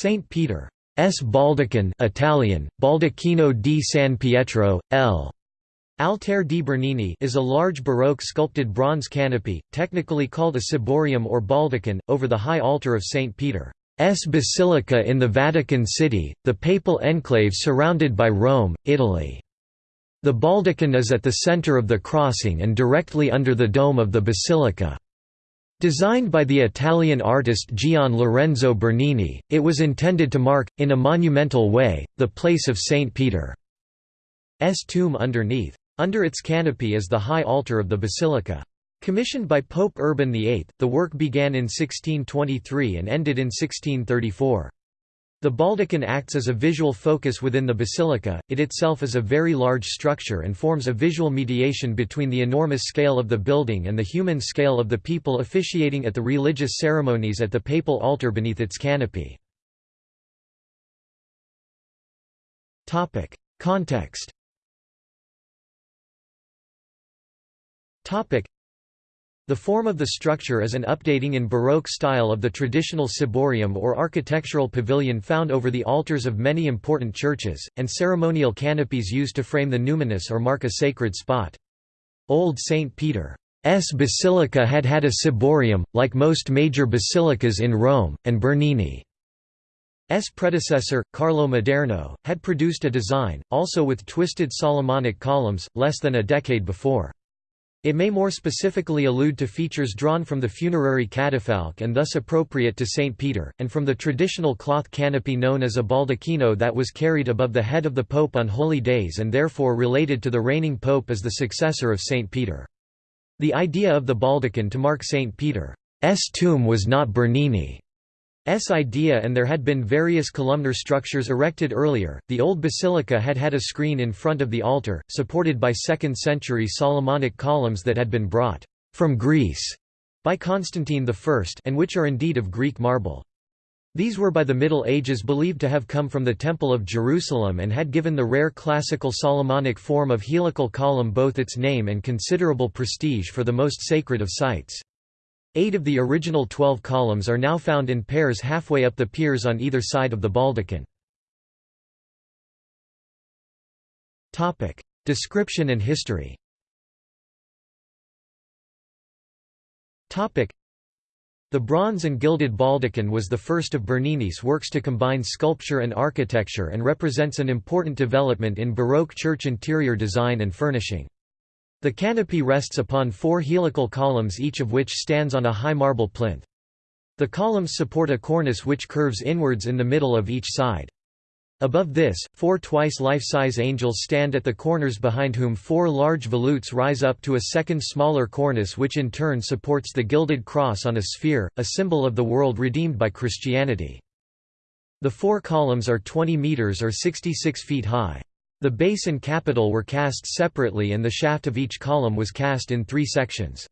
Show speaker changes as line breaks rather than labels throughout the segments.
St. Peter's Baldachin Italian, Baldacchino di San Pietro, L. Altare di Bernini is a large Baroque sculpted bronze canopy, technically called a ciborium or baldachin, over the high altar of St. Peter's Basilica in the Vatican City, the papal enclave surrounded by Rome, Italy. The baldachin is at the center of the crossing and directly under the dome of the basilica. Designed by the Italian artist Gian Lorenzo Bernini, it was intended to mark, in a monumental way, the place of St. Peter's tomb underneath. Under its canopy is the high altar of the basilica. Commissioned by Pope Urban VIII, the work began in 1623 and ended in 1634. The baldachin acts as a visual focus within the basilica, it itself is a very large structure and forms a visual mediation between the enormous scale of the building and the human scale of the people officiating at the religious ceremonies at the papal altar beneath its canopy. Context the form of the structure is an updating in Baroque style of the traditional ciborium or architectural pavilion found over the altars of many important churches, and ceremonial canopies used to frame the numinous or mark a sacred spot. Old St. Peter's Basilica had had a ciborium, like most major basilicas in Rome, and Bernini's predecessor, Carlo Maderno, had produced a design, also with twisted Solomonic columns, less than a decade before. It may more specifically allude to features drawn from the funerary catafalque and thus appropriate to St. Peter, and from the traditional cloth canopy known as a baldacchino that was carried above the head of the pope on holy days and therefore related to the reigning pope as the successor of St. Peter. The idea of the baldachin to mark St. Peter's tomb was not Bernini. S idea and there had been various columnar structures erected earlier. The old basilica had had a screen in front of the altar, supported by 2nd century Solomonic columns that had been brought from Greece by Constantine I and which are indeed of Greek marble. These were by the Middle Ages believed to have come from the Temple of Jerusalem and had given the rare classical Solomonic form of helical column both its name and considerable prestige for the most sacred of sites. Eight of the original twelve columns are now found in pairs halfway up the piers on either side of the baldachin. Description and history the bronze and gilded baldachin was the first of Bernini's works to combine sculpture and architecture and represents an important development in Baroque church interior design and furnishing. The canopy rests upon four helical columns each of which stands on a high marble plinth. The columns support a cornice which curves inwards in the middle of each side. Above this, four twice life-size angels stand at the corners behind whom four large volutes rise up to a second smaller cornice which in turn supports the gilded cross on a sphere, a symbol of the world redeemed by Christianity. The four columns are 20 metres or 66 feet high. The base and capital were cast separately and the shaft of each column was cast in three sections.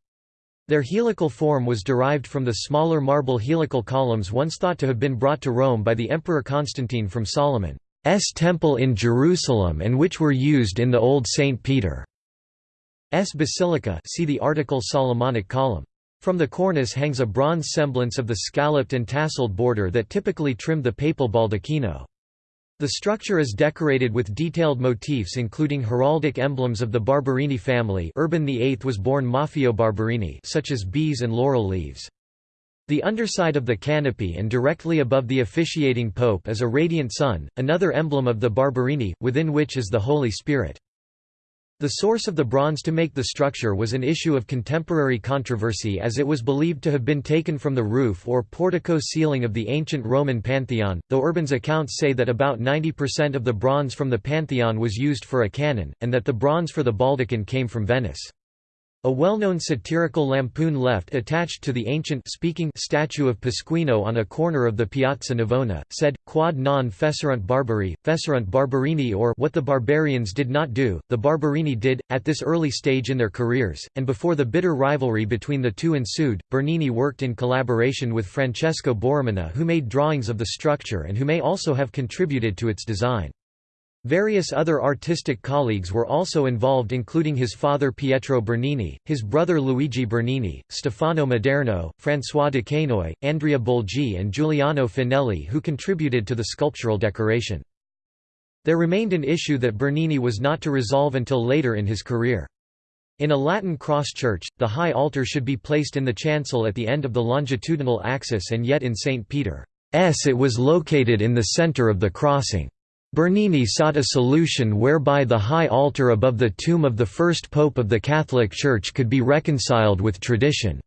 Their helical form was derived from the smaller marble helical columns once thought to have been brought to Rome by the Emperor Constantine from Solomon's temple in Jerusalem and which were used in the old St. Peter's Basilica see the article Solomonic column. From the cornice hangs a bronze semblance of the scalloped and tasseled border that typically trimmed the papal baldacchino. The structure is decorated with detailed motifs including heraldic emblems of the Barberini family Urban VIII was born Maffeo Barberini such as bees and laurel leaves. The underside of the canopy and directly above the officiating pope is a radiant sun, another emblem of the Barberini, within which is the Holy Spirit. The source of the bronze to make the structure was an issue of contemporary controversy as it was believed to have been taken from the roof or portico ceiling of the ancient Roman Pantheon, though Urban's accounts say that about 90% of the bronze from the Pantheon was used for a cannon, and that the bronze for the baldachin came from Venice. A well-known satirical lampoon left attached to the ancient speaking statue of Pasquino on a corner of the Piazza Navona, said, Quod non fecerunt barbari, fecerunt barberini or what the barbarians did not do, the barberini did. At this early stage in their careers, and before the bitter rivalry between the two ensued, Bernini worked in collaboration with Francesco Borromini who made drawings of the structure and who may also have contributed to its design. Various other artistic colleagues were also involved including his father Pietro Bernini, his brother Luigi Bernini, Stefano Maderno, François Duquesnoy, Andrea Bolgi and Giuliano Finelli who contributed to the sculptural decoration. There remained an issue that Bernini was not to resolve until later in his career. In a Latin cross church, the high altar should be placed in the chancel at the end of the longitudinal axis and yet in St. Peter's it was located in the center of the crossing. Bernini sought a solution whereby the high altar above the tomb of the first pope of the Catholic Church could be reconciled with tradition.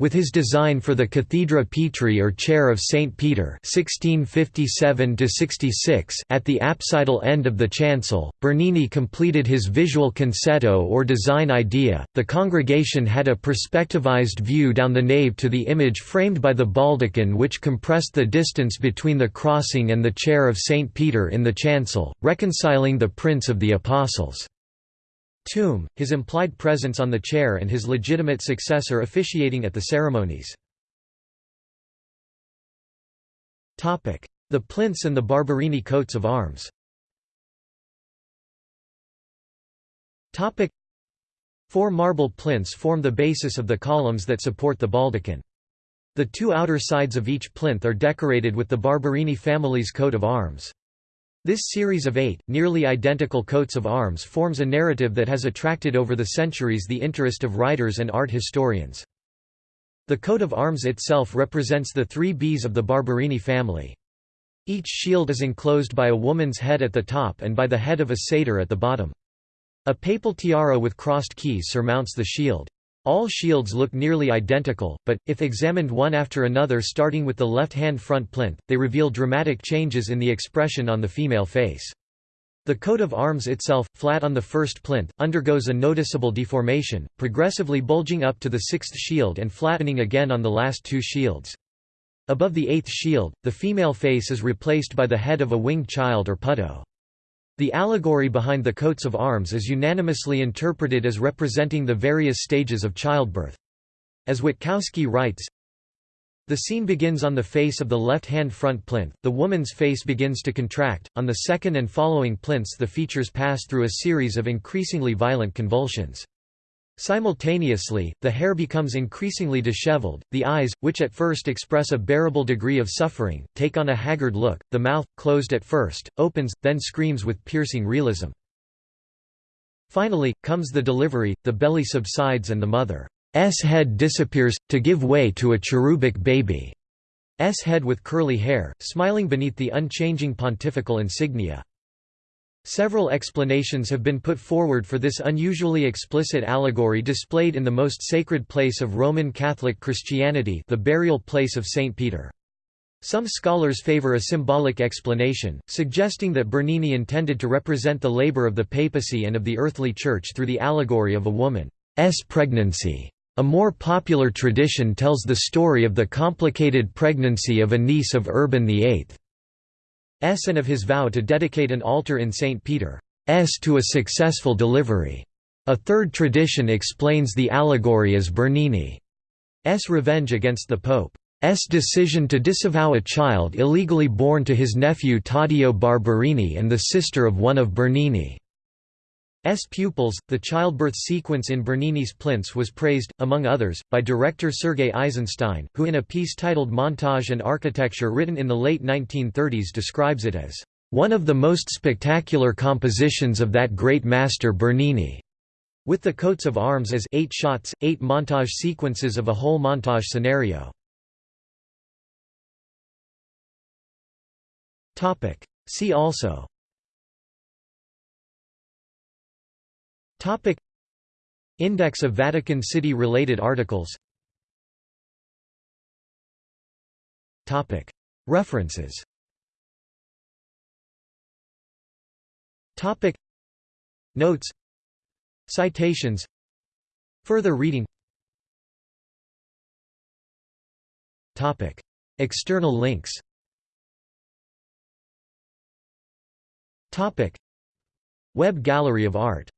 With his design for the Cathedra Petri or Chair of St. Peter 1657 at the apsidal end of the chancel, Bernini completed his visual concetto or design idea. The congregation had a perspectivized view down the nave to the image framed by the baldachin which compressed the distance between the crossing and the Chair of St. Peter in the chancel, reconciling the Prince of the Apostles' tomb, his implied presence on the chair and his legitimate successor officiating at the ceremonies. The plinths and the Barberini coats of arms Four marble plinths form the basis of the columns that support the baldachin. The two outer sides of each plinth are decorated with the Barberini family's coat of arms. This series of eight, nearly identical coats of arms forms a narrative that has attracted over the centuries the interest of writers and art historians. The coat of arms itself represents the three Bs of the Barberini family. Each shield is enclosed by a woman's head at the top and by the head of a satyr at the bottom. A papal tiara with crossed keys surmounts the shield. All shields look nearly identical, but, if examined one after another starting with the left-hand front plinth, they reveal dramatic changes in the expression on the female face. The coat of arms itself, flat on the first plinth, undergoes a noticeable deformation, progressively bulging up to the sixth shield and flattening again on the last two shields. Above the eighth shield, the female face is replaced by the head of a winged child or putto. The allegory behind the coats of arms is unanimously interpreted as representing the various stages of childbirth. As Witkowski writes, the scene begins on the face of the left-hand front plinth, the woman's face begins to contract, on the second and following plinths the features pass through a series of increasingly violent convulsions. Simultaneously, the hair becomes increasingly disheveled, the eyes, which at first express a bearable degree of suffering, take on a haggard look, the mouth, closed at first, opens, then screams with piercing realism. Finally, comes the delivery, the belly subsides and the mother's head disappears, to give way to a cherubic baby's head with curly hair, smiling beneath the unchanging pontifical insignia. Several explanations have been put forward for this unusually explicit allegory displayed in the most sacred place of Roman Catholic Christianity the burial place of St. Peter. Some scholars favor a symbolic explanation, suggesting that Bernini intended to represent the labor of the papacy and of the earthly church through the allegory of a woman's pregnancy. A more popular tradition tells the story of the complicated pregnancy of a niece of Urban VIII. And of his vow to dedicate an altar in St. Peter's to a successful delivery. A third tradition explains the allegory as Bernini's revenge against the Pope. S. decision to disavow a child illegally born to his nephew Taddeo Barberini and the sister of one of Bernini. S pupils. The childbirth sequence in Bernini's plinths was praised, among others, by director Sergei Eisenstein, who in a piece titled Montage and Architecture written in the late 1930s describes it as one of the most spectacular compositions of that great master Bernini, with the coats of arms as eight shots, eight montage sequences of a whole montage scenario. See also Topic. Index of Vatican City related articles. Topic. References. Topic. Notes. Citations. Further reading. Topic. External links. Topic. Web Gallery of Art